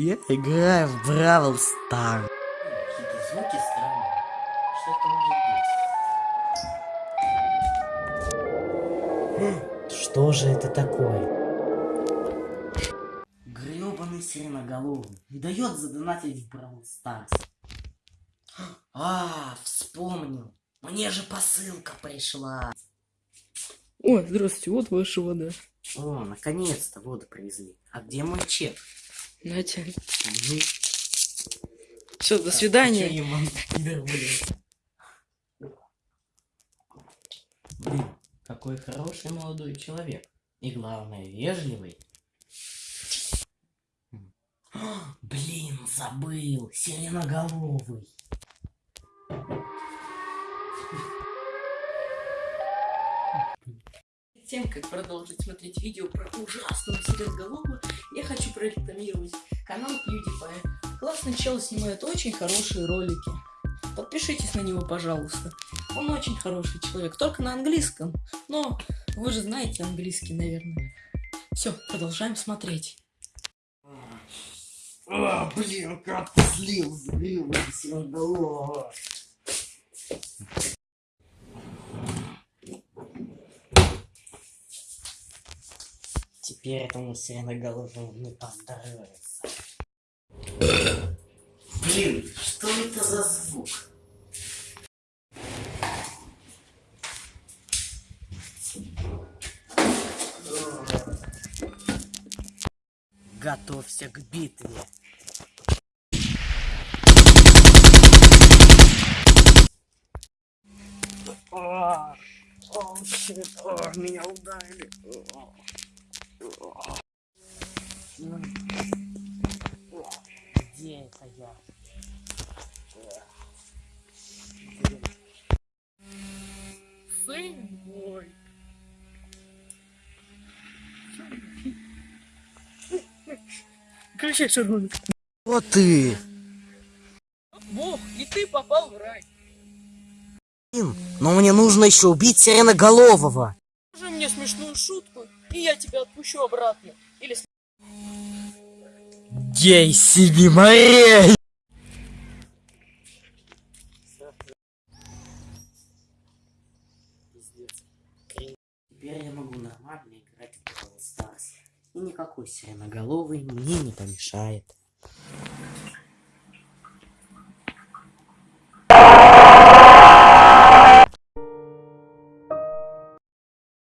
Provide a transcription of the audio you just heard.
Играю в Бравл Стар. Какие-то звуки странные. Что это может быть? Что же это такое? Гребаный сиреноголовый. Не дает задонатить в Бравл Старс. А, вспомнил. Мне же посылка пришла. О, здравствуйте, вот ваша вода. О, наконец-то воду привезли. А где мой чек? Нате. Мгм. Все, до свидания. а блин? Блин, какой хороший молодой человек. И главное, вежливый. Блин, забыл. Сиреноголовый. Перед тем, как продолжить смотреть видео про ужасного сиреноголового, прорекламировать канал PewDiePie. Классный чел снимает очень хорошие ролики. Подпишитесь на него, пожалуйста. Он очень хороший человек, только на английском. Но вы же знаете английский, наверное. Все, продолжаем смотреть. А, блин, как слил, слил, сиреноголового. Теперь этому сиреноголовому не поздоровится. Блин, что это за звук? Готовься к битве. А, о, щит, о, меня ударили. О, о. Где это я? Сын мой. Включай шарманку. Вот ты. Бог, и ты попал в рай. Блин, Но мне нужно еще убить Сиреноголового. Скажи мне смешную шутку, и я тебя отпущу обратно. Или Гей себе морей! Теперь я могу нормально играть в Brawl Stars. И никакой сиреноголовый мне не помешает.